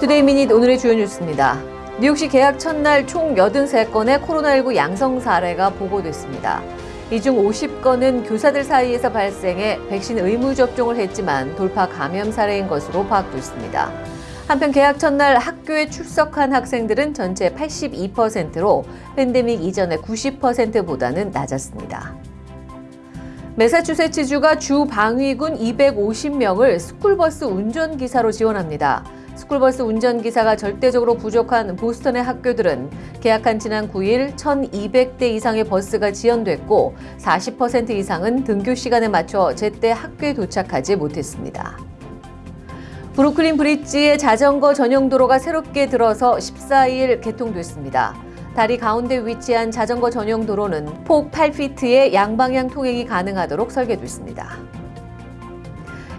투데이 미닛 오늘의 주요 뉴스입니다. 뉴욕시 개학 첫날 총 83건의 코로나19 양성 사례가 보고됐습니다. 이 중 50건은 교사들 사이에서 발생해 백신 의무 접종을 했지만 돌파 감염 사례인 것으로 파악됐습니다. 한편 개학 첫날 학교에 출석한 학생들은 전체 82%로 팬데믹 이전의 90%보다는 낮았습니다. 매사추세츠주가 주 방위군 250명을 스쿨버스 운전기사로 지원합니다. 스쿨버스 운전기사가 절대적으로 부족한 보스턴의 학교들은 계약한 지난 9일 1,200대 이상의 버스가 지연됐고 40% 이상은 등교 시간에 맞춰 제때 학교에 도착하지 못했습니다. 브루클린 브릿지의 자전거 전용 도로가 새롭게 들어서 14일 개통됐습니다. 다리 가운데 위치한 자전거 전용 도로는 폭 8피트의 양방향 통행이 가능하도록 설계됐습니다.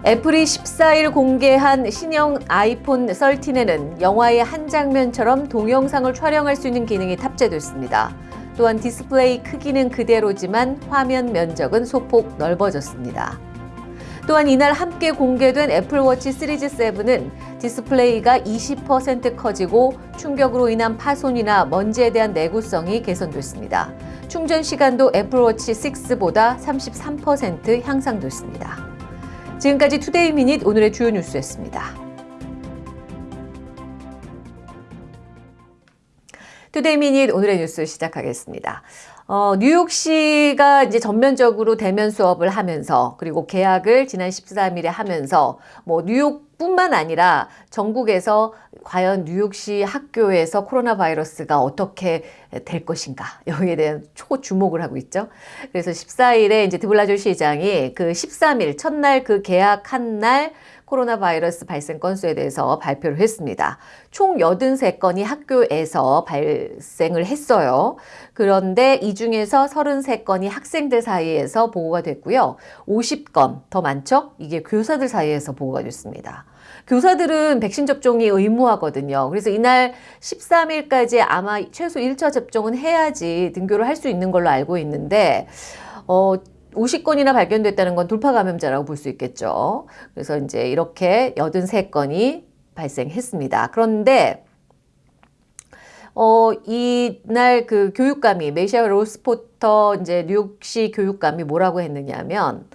애플이 14일 공개한 신형 아이폰 13에는 영화의 한 장면처럼 동영상을 촬영할 수 있는 기능이 탑재됐습니다. 또한 디스플레이 크기는 그대로지만 화면 면적은 소폭 넓어졌습니다. 또한 이날 함께 공개된 애플워치 시리즈 7은 디스플레이가 20% 커지고 충격으로 인한 파손이나 먼지에 대한 내구성이 개선됐습니다. 충전 시간도 애플워치 6보다 33% 향상됐습니다. 지금까지 투데이 미닛 오늘의 주요 뉴스였습니다. 투데이 미닛 오늘의 뉴스 시작하겠습니다. 어, 뉴욕시가 이제 전면적으로 대면 수업을 하면서 그리고 개학을 지난 13일에 하면서 뭐 뉴욕뿐만 아니라 전국에서 과연 뉴욕시 학교에서 코로나 바이러스가 어떻게 될 것인가 여기에 대한 초주목을 하고 있죠. 그래서 14일에 이제 드블라조 시장이 그 13일 첫날 그 계약한 날 코로나 바이러스 발생 건수에 대해서 발표를 했습니다. 총 83건이 학교에서 발생을 했어요. 그런데 이 중에서 33건이 학생들 사이에서 보고가 됐고요. 50건 더 많죠? 이게 교사들 사이에서 보고가 됐습니다. 교사들은 백신 접종이 의무하거든요. 그래서 이날 13일까지 아마 최소 1차 접종은 해야지 등교를 할 수 있는 걸로 알고 있는데 어, 50건이나 발견됐다는 건 돌파 감염자라고 볼 수 있겠죠. 그래서 이제 이렇게 83건이 발생했습니다. 그런데 어, 이날 그 교육감이 메시아 로스포터 이제 뉴욕시 교육감이 뭐라고 했느냐면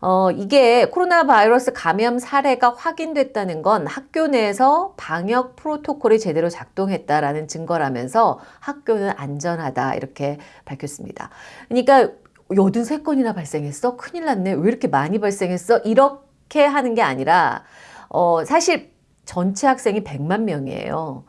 어, 이게 코로나 바이러스 감염 사례가 확인됐다는 건 학교 내에서 방역 프로토콜이 제대로 작동했다라는 증거라면서 학교는 안전하다 이렇게 밝혔습니다. 그러니까 83건이나 발생했어? 큰일 났네. 왜 이렇게 많이 발생했어? 이렇게 하는 게 아니라 어, 사실 전체 학생이 100만 명이에요.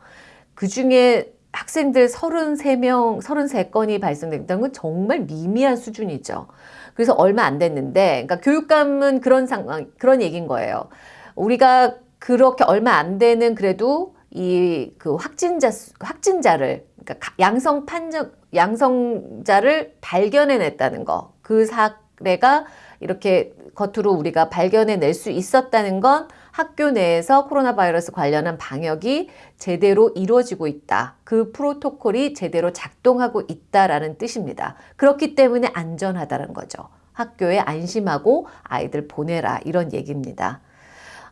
그 중에 학생들 33명, 33건이 발생됐다는 건 정말 미미한 수준이죠. 그래서 얼마 안 됐는데, 그러니까 교육감은 그런 상황, 그런 얘기인 거예요. 우리가 그렇게 얼마 안 되는 그래도 이 그 확진자, 확진자를, 그러니까 양성 판정, 양성자를 발견해냈다는 거. 그 사례가 이렇게 겉으로 우리가 발견해낼 수 있었다는 건 학교 내에서 코로나 바이러스 관련한 방역이 제대로 이루어지고 있다. 그 프로토콜이 제대로 작동하고 있다라는 뜻입니다. 그렇기 때문에 안전하다는 거죠. 학교에 안심하고 아이들 보내라 이런 얘기입니다.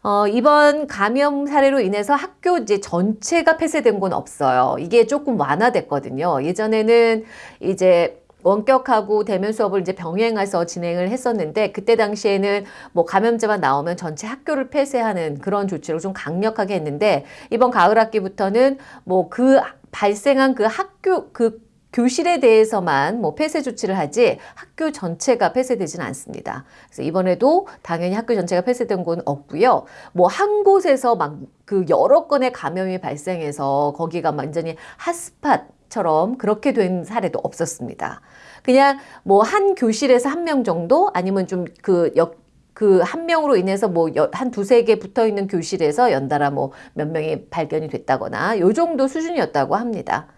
어, 이번 감염 사례로 인해서 학교 이제 전체가 폐쇄된 건 없어요. 이게 조금 완화됐거든요. 예전에는 이제 원격하고 대면 수업을 이제 병행해서 진행을 했었는데 그때 당시에는 뭐 감염자만 나오면 전체 학교를 폐쇄하는 그런 조치를 좀 강력하게 했는데 이번 가을 학기부터는 뭐 그 발생한 그 학교 그 교실에 대해서만 뭐 폐쇄 조치를 하지 학교 전체가 폐쇄되지는 않습니다. 그래서 이번에도 당연히 학교 전체가 폐쇄된 건 없고요. 뭐 한 곳에서 막 그 여러 건의 감염이 발생해서 거기가 완전히 핫스팟처럼 그렇게 된 사례도 없었습니다. 그냥 뭐 한 교실에서 한 명 정도 아니면 좀그 역, 그한 명으로 인해서 뭐 한 두세 개 붙어 있는 교실에서 연달아 뭐 몇 명이 발견이 됐다거나 요 정도 수준이었다고 합니다.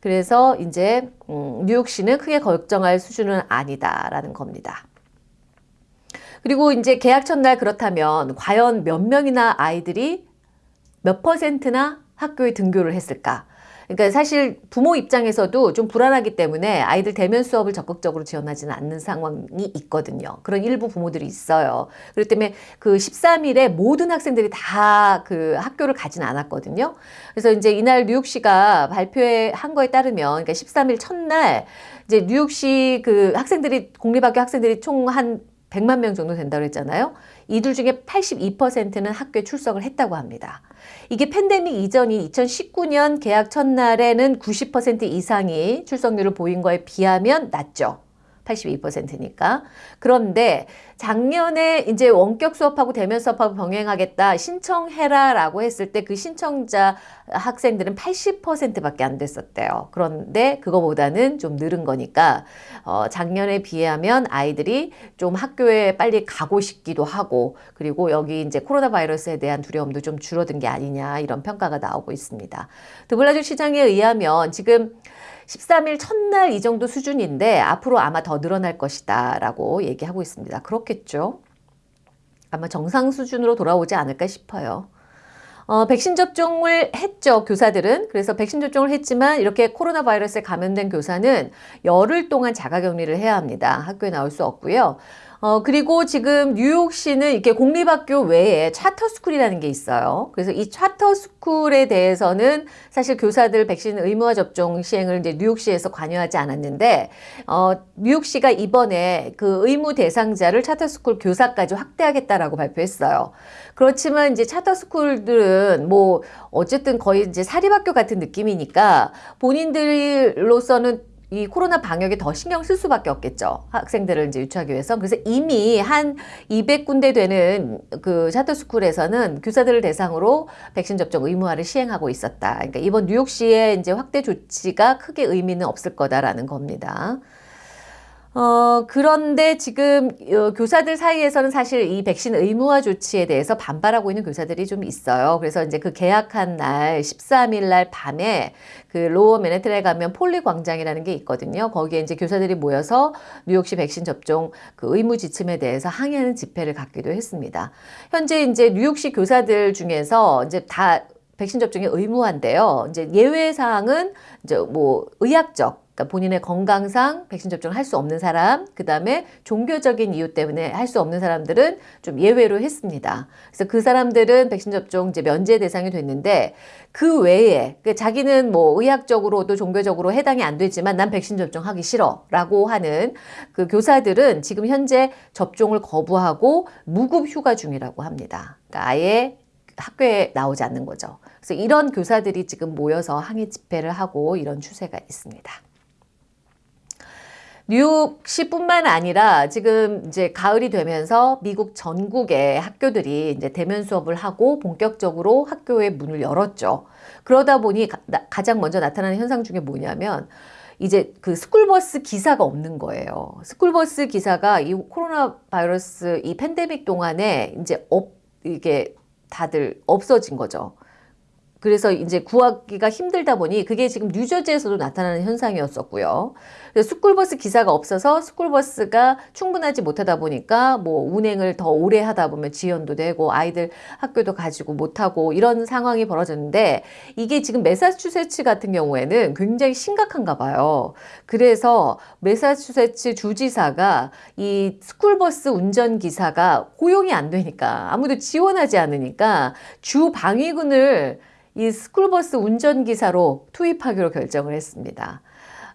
그래서 이제 음, 뉴욕시는 크게 걱정할 수준은 아니다라는 겁니다. 그리고 이제 계약 첫날 그렇다면 과연 몇 명이나 아이들이 몇 퍼센트나 학교에 등교를 했을까? 그러니까 사실 부모 입장에서도 좀 불안하기 때문에 아이들 대면 수업을 적극적으로 지원하지는 않는 상황이 있거든요. 그런 일부 부모들이 있어요. 그렇기 때문에 그 13일에 모든 학생들이 다 그 학교를 가진 않았거든요. 그래서 이제 이날 뉴욕시가 발표한 거에 따르면 그러니까 13일 첫날 이제 뉴욕시 그 학생들이 공립학교 학생들이 총 한 100만 명 정도 된다고 했잖아요. 이들 중에 82%는 학교에 출석을 했다고 합니다. 이게 팬데믹 이전이 2019년 개학 첫날에는 90% 이상이 출석률을 보인 거에 비하면 낮죠. 82%니까. 그런데 작년에 이제 원격 수업하고 대면 수업하고 병행하겠다 신청해라 라고 했을 때 그 신청자 학생들은 80%밖에 안 됐었대요. 그런데 그거보다는 좀 늘은 거니까 어, 작년에 비하면 아이들이 좀 학교에 빨리 가고 싶기도 하고 그리고 여기 이제 코로나 바이러스에 대한 두려움도 좀 줄어든 게 아니냐 이런 평가가 나오고 있습니다. 드블라주 시장에 의하면 지금 13일 첫날 이 정도 수준인데 앞으로 아마 더 늘어날 것이다 라고 얘기하고 있습니다. 그렇겠죠. 아마 정상 수준으로 돌아오지 않을까 싶어요. 어, 백신 접종을 했죠, 교사들은. 그래서 백신 접종을 했지만 이렇게 코로나 바이러스에 감염된 교사는 열흘 동안 자가격리를 해야 합니다. 학교에 나올 수 없고요. 어, 그리고 지금 뉴욕시는 이렇게 공립학교 외에 차터스쿨이라는 게 있어요. 그래서 이 차터스쿨에 대해서는 사실 교사들 백신 의무화 접종 시행을 이제 뉴욕시에서 관여하지 않았는데, 어, 뉴욕시가 이번에 그 의무 대상자를 차터스쿨 교사까지 확대하겠다라고 발표했어요. 그렇지만 이제 차터스쿨들은 뭐 어쨌든 거의 이제 사립학교 같은 느낌이니까 본인들로서는 이 코로나 방역에 더 신경 쓸 수밖에 없겠죠. 학생들을 이제 유치하기 위해서. 그래서 이미 한 200군데 되는 그 차터스쿨에서는 교사들을 대상으로 백신 접종 의무화를 시행하고 있었다. 그러니까 이번 뉴욕시의 이제 확대 조치가 크게 의미는 없을 거다라는 겁니다. 어, 그런데 지금 어, 교사들 사이에서는 사실 이 백신 의무화 조치에 대해서 반발하고 있는 교사들이 좀 있어요. 그래서 이제 그 계약한 날 13일 날 밤에 그 로어 맨해튼에 가면 폴리 광장이라는 게 있거든요. 거기에 이제 교사들이 모여서 뉴욕시 백신 접종 그 의무 지침에 대해서 항의하는 집회를 갖기도 했습니다. 현재 이제 뉴욕시 교사들 중에서 이제 다 백신 접종이 의무화인데요. 이제 예외 사항은 이제 뭐 의학적 그러니까 본인의 건강상 백신 접종을 할 수 없는 사람, 그 다음에 종교적인 이유 때문에 할 수 없는 사람들은 좀 예외로 했습니다. 그래서 그 사람들은 백신 접종 이제 면제 대상이 됐는데 그 외에 그러니까 자기는 뭐 의학적으로도 종교적으로 해당이 안 되지만 난 백신 접종하기 싫어 라고 하는 그 교사들은 지금 현재 접종을 거부하고 무급 휴가 중이라고 합니다. 그러니까 아예 학교에 나오지 않는 거죠. 그래서 이런 교사들이 지금 모여서 항의 집회를 하고 이런 추세가 있습니다. 뉴욕시뿐만 아니라 지금 이제 가을이 되면서 미국 전국의 학교들이 이제 대면 수업을 하고 본격적으로 학교의 문을 열었죠. 그러다 보니 가, 장 먼저 나타나는 현상 중에 뭐냐면 이제 그 스쿨버스 기사가 없는 거예요. 스쿨버스 기사가 이 코로나 바이러스 이 팬데믹 동안에 이제 업 이게 다들 없어진 거죠. 그래서 이제 구하기가 힘들다 보니 그게 지금 뉴저지에서도 나타나는 현상이었었고요. 스쿨버스 기사가 없어서 스쿨버스가 충분하지 못하다 보니까 뭐 운행을 더 오래 하다 보면 지연도 되고 아이들 학교도 가지도 못하고 이런 상황이 벌어졌는데 이게 지금 매사추세츠 같은 경우에는 굉장히 심각한가 봐요. 그래서 매사추세츠 주지사가 이 스쿨버스 운전기사가 고용이 안 되니까 아무도 지원하지 않으니까 주 방위군을 이 스쿨버스 운전기사로 투입하기로 결정을 했습니다.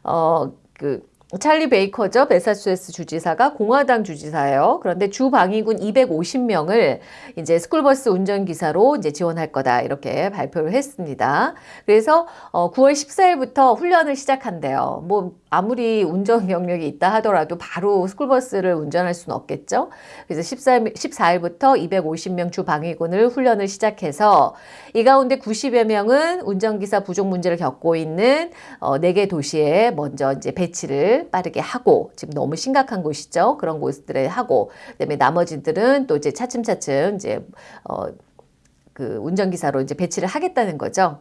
어, 그 찰리 베이커죠. 매사추세츠 주지사가 공화당 주지사예요. 그런데 주 방위군 250명을 이제 스쿨버스 운전기사로 이제 지원할 거다. 이렇게 발표를 했습니다. 그래서 어 9월 14일부터 훈련을 시작한대요. 뭐 아무리 운전 경력이 있다 하더라도 바로 스쿨버스를 운전할 수는 없겠죠. 그래서 14일, 14일부터 250명 주 방위군을 훈련을 시작해서 이 가운데 90여 명은 운전기사 부족 문제를 겪고 있는 어 4개 도시에 먼저 이제 배치를 빠르게 하고 지금 너무 심각한 곳이죠. 그런 곳들에 하고 그다음에 나머지들은 또 이제 차츰차츰 이제 어 그 운전기사로 이제 배치를 하겠다는 거죠.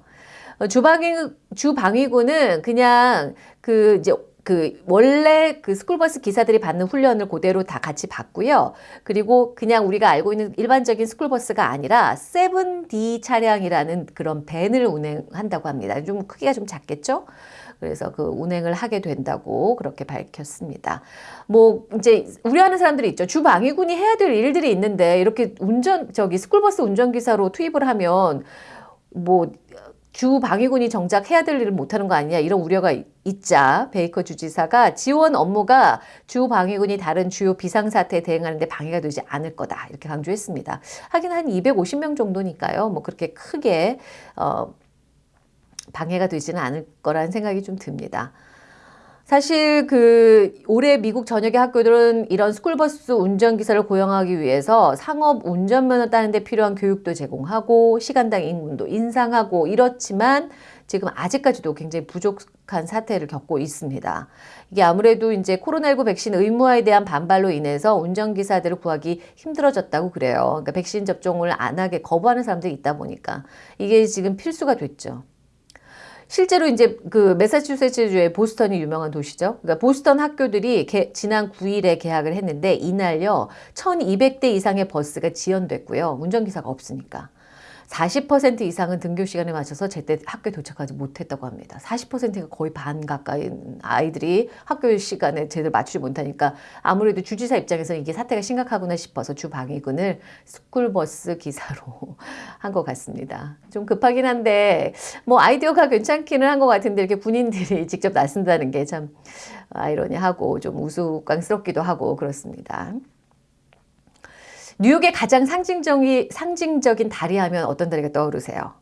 어, 주방위, 주방위군은 그냥 그 이제 그 원래 그 스쿨버스 기사들이 받는 훈련을 그대로 다 같이 받고요. 그리고 그냥 우리가 알고 있는 일반적인 스쿨버스가 아니라 7D 차량이라는 그런 밴을 운행한다고 합니다. 좀 크기가 좀 작겠죠? 그래서 그 운행을 하게 된다고 그렇게 밝혔습니다. 뭐 이제 우려하는 사람들이 있죠. 주방위군이 해야 될 일들이 있는데 이렇게 운전 저기 스쿨버스 운전기사로 투입을 하면 뭐 주 방위군이 정작 해야 될 일을 못하는 거 아니냐 이런 우려가 있자 베이커 주지사가 지원 업무가 주 방위군이 다른 주요 비상사태에 대응하는 데 방해가 되지 않을 거다 이렇게 강조했습니다. 하긴 한 250명 정도니까요. 뭐 그렇게 크게 어, 방해가 되지는 않을 거라는 생각이 좀 듭니다. 사실 그 올해 미국 전역의 학교들은 이런 스쿨버스 운전기사를 고용하기 위해서 상업 운전면허 따는 데 필요한 교육도 제공하고 시간당 임금도 인상하고 이렇지만 지금 아직까지도 굉장히 부족한 사태를 겪고 있습니다. 이게 아무래도 이제 코로나19 백신 의무화에 대한 반발로 인해서 운전기사들을 구하기 힘들어졌다고 그래요. 그러니까 백신 접종을 안 하게 거부하는 사람들이 있다 보니까 이게 지금 필수가 됐죠. 실제로 이제 그 매사추세츠주의 보스턴이 유명한 도시죠. 그러니까 보스턴 학교들이 개, 지난 9일에 개학을 했는데 이날요 1200대 이상의 버스가 지연됐고요. 운전기사가 없으니까. 40% 이상은 등교 시간에 맞춰서 제때 학교에 도착하지 못했다고 합니다. 40%가 거의 반 가까이 아이들이 학교 시간에 제대로 맞추지 못하니까 아무래도 주지사 입장에서 이게 사태가 심각하구나 싶어서 주방위군을 스쿨버스 기사로 한 것 같습니다. 좀 급하긴 한데 뭐 아이디어가 괜찮기는 한 것 같은데 이렇게 군인들이 직접 나선다는 게 참 아이러니하고 좀 우스꽝스럽기도 하고 그렇습니다. 뉴욕의 가장 상징적인, 상징적인 다리 하면 어떤 다리가 떠오르세요?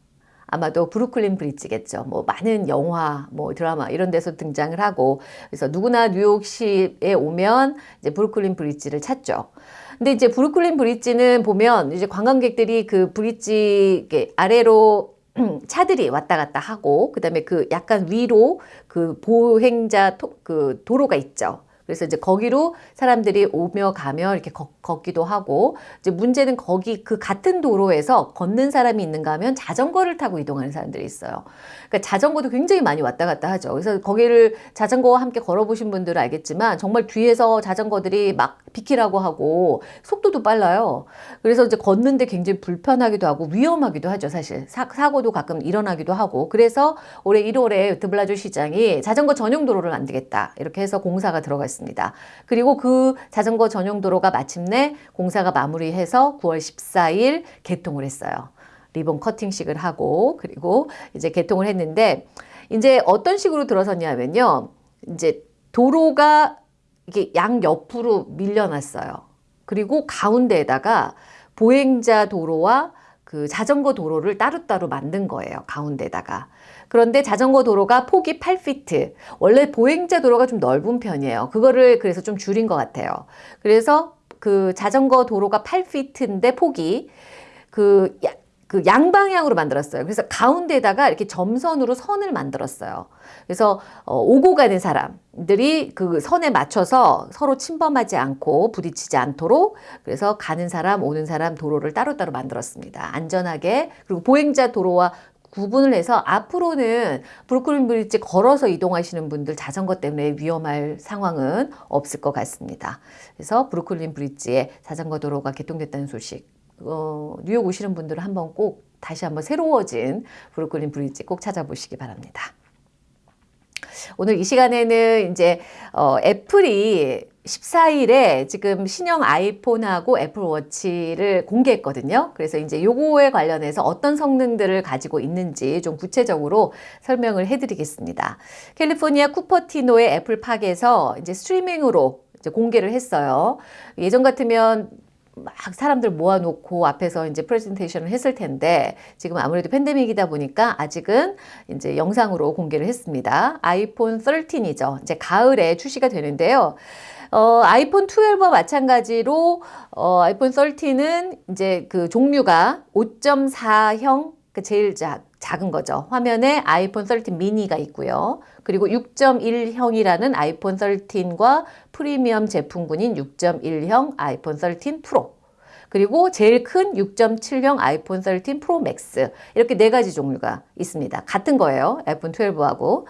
아마도 브루클린 브릿지겠죠. 뭐 많은 영화, 뭐 드라마 이런 데서 등장을 하고 그래서 누구나 뉴욕시에 오면 이제 브루클린 브릿지를 찾죠. 근데 이제 브루클린 브릿지는 보면 이제 관광객들이 그 브릿지 아래로 차들이 왔다 갔다 하고 그다음에 그 약간 위로 그 보행자 토, 그 도로가 있죠. 그래서 이제 거기로 사람들이 오며 가며 이렇게 걷, 걷기도 하고 이제 문제는 거기 그 같은 도로에서 걷는 사람이 있는가 하면 자전거를 타고 이동하는 사람들이 있어요. 그러니까 자전거도 굉장히 많이 왔다 갔다 하죠. 그래서 거기를 자전거와 함께 걸어보신 분들은 알겠지만 정말 뒤에서 자전거들이 막 비키라고 하고 속도도 빨라요. 그래서 이제 걷는데 굉장히 불편하기도 하고 위험하기도 하죠. 사실 사, 사고도 가끔 일어나기도 하고 그래서 올해 1월에 드블라주 시장이 자전거 전용 도로를 만들겠다 이렇게 해서 공사가 들어갔습니다. 그리고 그 자전거 전용 도로가 마침내 공사가 마무리해서 9월 14일 개통을 했어요. 리본 커팅식을 하고 그리고 이제 개통을 했는데 이제 어떤 식으로 들어섰냐면요. 이제 도로가 이게 양 옆으로 밀려났어요. 그리고 가운데에다가 보행자 도로와 그 자전거 도로를 따로따로 만든 거예요. 가운데다가. 그런데 자전거 도로가 폭이 8피트. 원래 보행자 도로가 좀 넓은 편이에요. 그거를 그래서 좀 줄인 것 같아요. 그래서 그 자전거 도로가 8피트인데 폭이 그그 양방향으로 만들었어요. 그래서 가운데다가 이렇게 점선으로 선을 만들었어요. 그래서 어, 오고 가는 사람들이 그 선에 맞춰서 서로 침범하지 않고 부딪히지 않도록 그래서 가는 사람 오는 사람 도로를 따로따로 만들었습니다. 안전하게 그리고 보행자 도로와 구분을 해서 앞으로는 브루클린 브릿지 걸어서 이동하시는 분들 자전거 때문에 위험할 상황은 없을 것 같습니다. 그래서 브루클린 브릿지에 자전거 도로가 개통됐다는 소식 어, 뉴욕 오시는 분들은 한번 꼭 다시 한번 새로워진 브루클린 브릿지 꼭 찾아보시기 바랍니다. 오늘 이 시간에는 이제 어, 애플이 14일에 지금 신형 아이폰하고 애플워치를 공개했거든요. 그래서 이제 요거에 관련해서 어떤 성능들을 가지고 있는지 좀 구체적으로 설명을 해드리겠습니다. 캘리포니아 쿠퍼티노의 애플팍에서 이제 스트리밍으로 이제 공개를 했어요. 예전 같으면 막 사람들 모아놓고 앞에서 이제 프레젠테이션을 했을 텐데 지금 아무래도 팬데믹이다 보니까 아직은 이제 영상으로 공개를 했습니다. 아이폰 13이죠. 이제 가을에 출시가 되는데요. 어, 아이폰 12와 마찬가지로 어, 아이폰 13은 이제 그 종류가 5.4형 그 제일 작, 작은 거죠. 화면에 아이폰 13 미니가 있고요. 그리고 6.1형이라는 아이폰 13과 프리미엄 제품군인 6.1형 아이폰 13 프로 그리고 제일 큰 6.7형 아이폰 13 프로 맥스 이렇게 네 가지 종류가 있습니다. 같은 거예요. 아이폰 12하고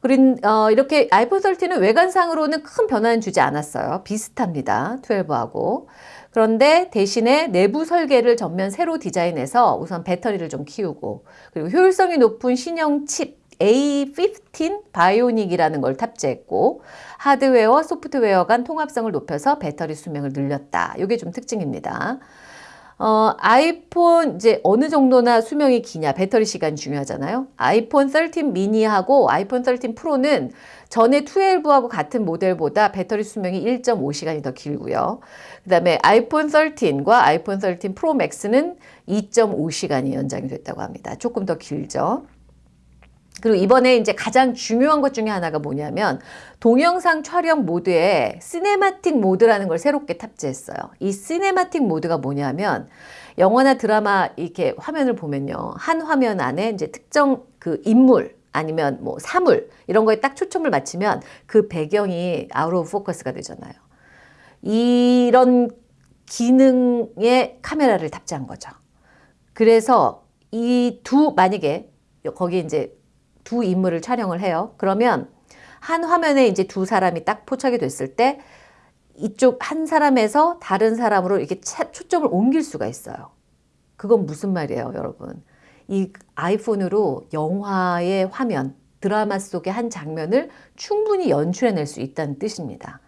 그린 어, 이렇게 아이폰 13은 외관상으로는 큰 변화는 주지 않았어요. 비슷합니다. 12하고. 그런데 대신에 내부 설계를 전면 새로 디자인해서 우선 배터리를 좀 키우고 그리고 효율성이 높은 신형 칩 A15 바이오닉이라는 걸 탑재했고 하드웨어와 소프트웨어 간 통합성을 높여서 배터리 수명을 늘렸다. 이게 좀 특징입니다. 어, 아이폰 이제 어느 정도나 수명이 기냐 배터리 시간이 중요하잖아요. 아이폰 13 미니하고 아이폰 13 프로는 전에 12하고 같은 모델보다 배터리 수명이 1.5시간이 더 길고요. 그 다음에 아이폰 13과 아이폰 13 프로 맥스는 2.5시간이 연장이 됐다고 합니다. 조금 더 길죠. 그리고 이번에 이제 가장 중요한 것 중에 하나가 뭐냐면 동영상 촬영 모드에 cinematic mode라는 걸 새롭게 탑재했어요. 이 cinematic mode가 뭐냐면 영화나 드라마 이렇게 화면을 보면요. 한 화면 안에 이제 특정 그 인물 아니면 뭐 사물 이런 거에 딱 초점을 맞추면 그 배경이 out of focus가 되잖아요. 이런 기능의 카메라를 탑재한 거죠. 그래서 이 두 만약에 거기 이제 두 인물을 촬영을 해요. 그러면 한 화면에 이제 두 사람이 딱 포착이 됐을 때 이쪽 한 사람에서 다른 사람으로 이렇게 초점을 옮길 수가 있어요. 그건 무슨 말이에요, 여러분? 이 아이폰으로 영화의 화면, 드라마 속의 한 장면을 충분히 연출해낼 수 있다는 뜻입니다.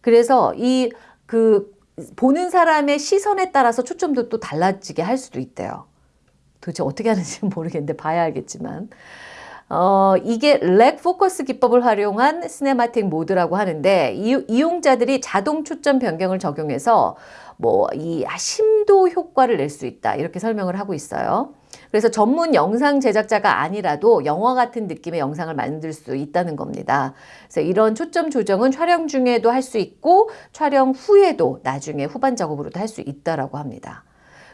그래서 이 그 보는 사람의 시선에 따라서 초점도 또 달라지게 할 수도 있대요. 도대체 어떻게 하는지는 모르겠는데 봐야 알겠지만. 어, 이게 rack focus 기법을 활용한 cinematic mode라고 하는데 이, 용자들이 자동 초점 변경을 적용해서 뭐 이 심도 효과를 낼 수 있다 이렇게 설명을 하고 있어요. 그래서 전문 영상 제작자가 아니라도 영화 같은 느낌의 영상을 만들 수 있다는 겁니다. 그래서 이런 초점 조정은 촬영 중에도 할 수 있고 촬영 후에도 나중에 후반 작업으로도 할 수 있다라고 합니다.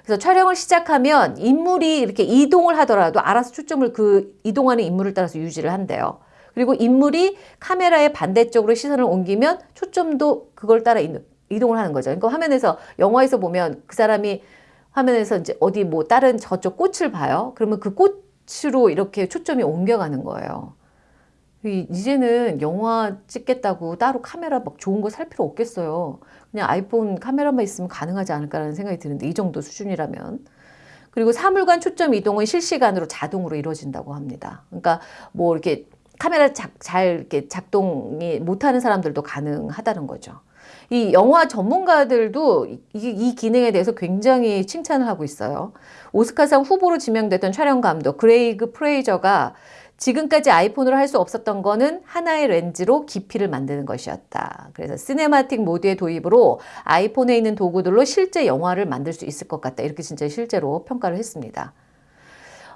그래서 촬영을 시작하면 인물이 이렇게 이동을 하더라도 알아서 초점을 그 이동하는 인물을 따라서 유지를 한대요. 그리고 인물이 카메라의 반대쪽으로 시선을 옮기면 초점도 그걸 따라 이동을 하는 거죠. 그러니까 화면에서 영화에서 보면 그 사람이 화면에서 이제 어디 뭐 다른 저쪽 꽃을 봐요. 그러면 그 꽃으로 이렇게 초점이 옮겨가는 거예요. 이제는 영화 찍겠다고 따로 카메라 막 좋은 거 살 필요 없겠어요. 그냥 아이폰 카메라만 있으면 가능하지 않을까라는 생각이 드는데 이 정도 수준이라면. 그리고 사물간 초점 이동은 실시간으로 자동으로 이루어진다고 합니다. 그러니까 뭐 이렇게 카메라 작, 잘 이렇게 작동이 못하는 사람들도 가능하다는 거죠. 이 영화 전문가들도 이, 이, 기능에 대해서 굉장히 칭찬을 하고 있어요. 오스카상 후보로 지명됐던 촬영 감독 그레이그 프레이저가 지금까지 아이폰으로 할 수 없었던 거는 하나의 렌즈로 깊이를 만드는 것이었다. 그래서 cinematic mode의 도입으로 아이폰에 있는 도구들로 실제 영화를 만들 수 있을 것 같다. 이렇게 진짜 실제로 평가를 했습니다.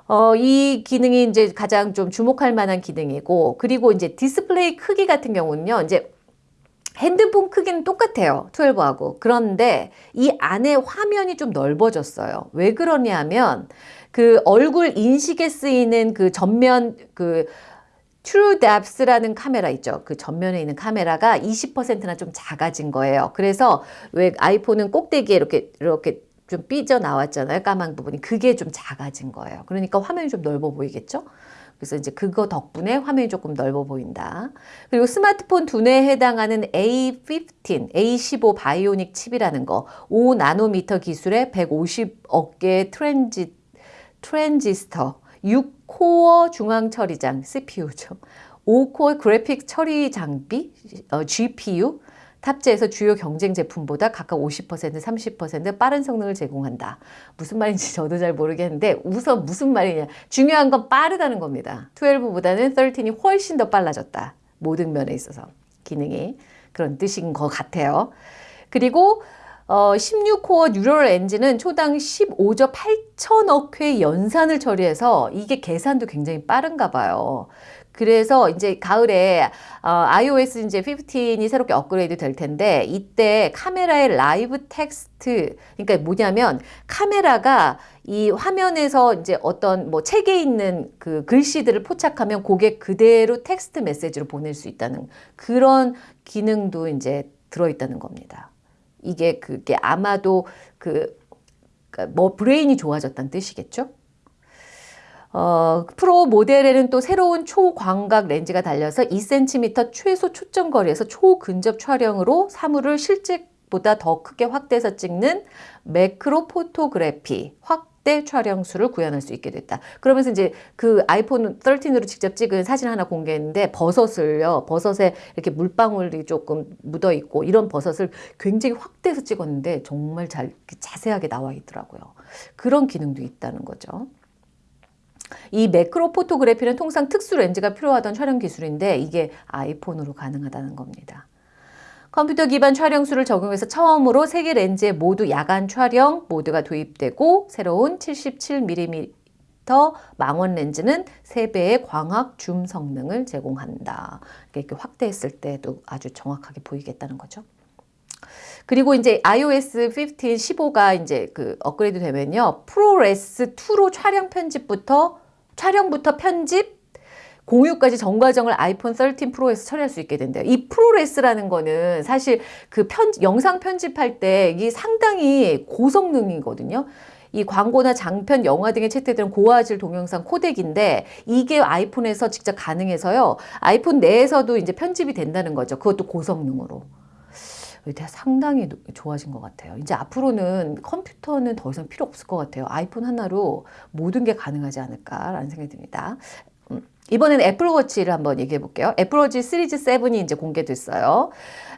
어, 이 기능이 이제 가장 좀 주목할 만한 기능이고, 그리고 이제 디스플레이 크기 같은 경우는요, 이제 핸드폰 크기는 똑같아요. 12하고. 그런데 이 안에 화면이 좀 넓어졌어요. 왜 그러냐면 그 얼굴 인식에 쓰이는 그 전면 그 TrueDepth라는 카메라 있죠. 그 전면에 있는 카메라가 20%나 좀 작아진 거예요. 그래서 왜 아이폰은 꼭대기에 이렇게 이렇게 좀 삐져 나왔잖아요. 까만 부분이. 그게 좀 작아진 거예요. 그러니까 화면이 좀 넓어 보이겠죠? 그래서 이제 그거 덕분에 화면이 조금 넓어 보인다. 그리고 스마트폰 두뇌에 해당하는 A15, A15 Bionic 칩이라는 거, 5나노미터 기술의 150억 개의 트랜지, 트랜지스터, 6코어 중앙 처리장, CPU죠. 5코어 그래픽 처리 장비, 어, GPU, 탑재해서 주요 경쟁 제품보다 각각 50% 30% 빠른 성능을 제공한다. 무슨 말인지 저도 잘 모르겠는데 우선 무슨 말이냐. 중요한 건 빠르다는 겁니다. 12보다는 13이 훨씬 더 빨라졌다. 모든 면에 있어서 기능이 그런 뜻인 것 같아요. 그리고 어, 16코어 neural engine은 초당 15조 8천억 회 연산을 처리해서 이게 계산도 굉장히 빠른가 봐요. 그래서 이제 가을에 어, iOS 이제 15이 새롭게 업그레이드 될 텐데 이때 카메라의 live text 그러니까 뭐냐면 카메라가 이 화면에서 이제 어떤 뭐 책에 있는 그 글씨들을 포착하면 그게 그대로 텍스트 메시지로 보낼 수 있다는 그런 기능도 이제 들어있다는 겁니다. 이게 그게 아마도 그 뭐 브레인이 좋아졌다는 뜻이겠죠? 어, 프로 모델에는 또 새로운 초광각 렌즈가 달려서 2cm 최소 초점 거리에서 초근접 촬영으로 사물을 실제 보다 더 크게 확대해서 찍는 macro photography 확대 촬영 수를 구현할 수 있게 됐다. 그러면서 이제 그 아이폰 13으로 직접 찍은 사진 하나 공개했는데 버섯을요. 버섯에 이렇게 물방울이 조금 묻어 있고 이런 버섯을 굉장히 확대해서 찍었는데 정말 잘 자세하게 나와 있더라고요. 그런 기능도 있다는 거죠. 이 매크로 포토그래피는 통상 특수 렌즈가 필요하던 촬영 기술인데 이게 아이폰으로 가능하다는 겁니다. 컴퓨터 기반 촬영수를 적용해서 처음으로 세 개 렌즈에 모두 야간 촬영 모드가 도입되고 새로운 77mm 망원 렌즈는 3배의 광학 줌 성능을 제공한다. 이렇게 확대했을 때도 아주 정확하게 보이겠다는 거죠. 그리고 이제 iOS 15, 15가 이제 그 업그레이드 되면요. 프로레스 2로 촬영 편집부터 촬영부터 편집, 공유까지 전 과정을 아이폰 13 프로에서 처리할 수 있게 된대요. 이 프로레스라는 거는 사실 그 편, 영상 편집할 때 이게 상당히 고성능이거든요. 이 광고나 장편, 영화 등에 채택되는 고화질 동영상 코덱인데 이게 아이폰에서 직접 가능해서요. 아이폰 내에서도 이제 편집이 된다는 거죠. 그것도 고성능으로. 상당히 좋아진 것 같아요. 이제 앞으로는 컴퓨터는 더 이상 필요 없을 것 같아요. 아이폰 하나로 모든 게 가능하지 않을까라는 생각이 듭니다. 음, 이번에는 애플워치를 한번 얘기해 볼게요. 애플워치 시리즈 7이 이제 공개됐어요.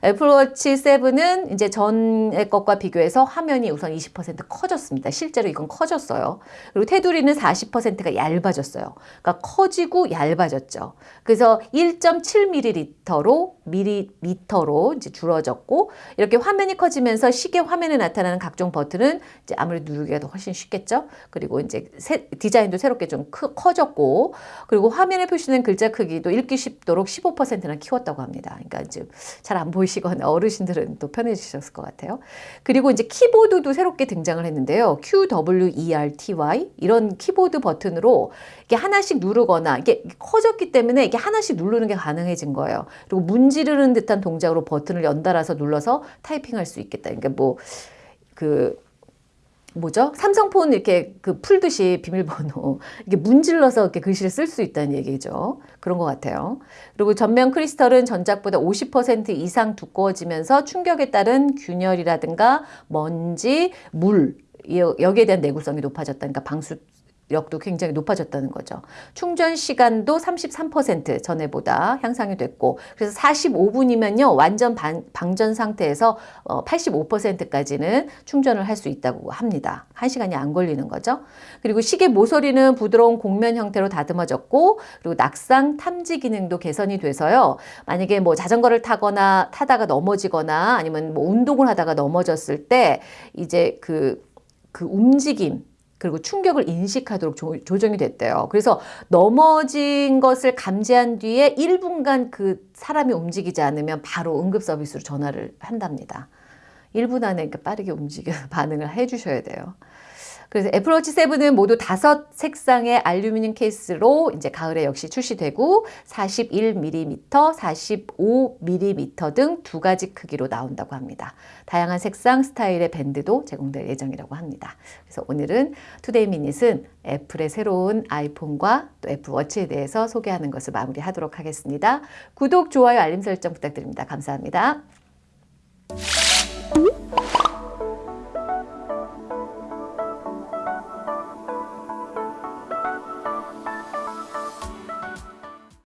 애플워치 7은 이제 전의 것과 비교해서 화면이 우선 20% 커졌습니다. 실제로 이건 커졌어요. 그리고 테두리는 40%가 얇아졌어요. 그러니까 커지고 얇아졌죠. 그래서 1.7ml로 미리미터로 이제 줄어졌고 이렇게 화면이 커지면서 시계 화면에 나타나는 각종 버튼은 이제 아무래도 누르기가 더 훨씬 쉽겠죠. 그리고 이제 새, 디자인도 새롭게 좀 크, 커졌고 그리고 화면에 표시된 글자 크기도 읽기 쉽도록 15%나 키웠다고 합니다. 그러니까 이제 잘 안 보이시 보시거나 어르신들은 또 편해지셨을 것 같아요. 그리고 이제 키보드도 새롭게 등장을 했는데요. QWERTY 이런 키보드 버튼으로 이게 하나씩 누르거나 이게 커졌기 때문에 이게 하나씩 누르는 게 가능해진 거예요. 그리고 문지르는 듯한 동작으로 버튼을 연달아서 눌러서 타이핑할 수 있겠다. 그러니까 뭐 그 뭐죠? 삼성폰 이렇게 그 풀듯이 비밀번호 이게 문질러서 이렇게 글씨를 쓸 수 있다는 얘기죠. 그런 것 같아요. 그리고 전면 크리스털은 전작보다 50% 이상 두꺼워지면서 충격에 따른 균열이라든가 먼지, 물 여기에 대한 내구성이 높아졌다니까 방수 력도 굉장히 높아졌다는 거죠. 충전 시간도 33% 전에보다 향상이 됐고 그래서 45분이면요 완전 방, 방전 상태에서 어, 85%까지는 충전을 할 수 있다고 합니다. 1시간이 안 걸리는 거죠. 그리고 시계 모서리는 부드러운 곡면 형태로 다듬어졌고 그리고 낙상 탐지 기능도 개선이 돼서요. 만약에 뭐 자전거를 타거나 타다가 넘어지거나 아니면 뭐 운동을 하다가 넘어졌을 때 이제 그, 그 움직임 그리고 충격을 인식하도록 조, 조정이 됐대요. 그래서 넘어진 것을 감지한 뒤에 1분간 그 사람이 움직이지 않으면 바로 응급 서비스로 전화를 한답니다. 1분 안에 빠르게 움직여 반응을 해 주셔야 돼요. 그래서 애플워치 7은 모두 다섯 색상의 알루미늄 케이스로 이제 가을에 역시 출시되고 41mm, 45mm 등 두 가지 크기로 나온다고 합니다. 다양한 색상, 스타일의 밴드도 제공될 예정이라고 합니다. 그래서 오늘은 Today Minute은 애플의 새로운 아이폰과 또 애플워치에 대해서 소개하는 것을 마무리하도록 하겠습니다. 구독, 좋아요, 알림 설정 부탁드립니다. 감사합니다.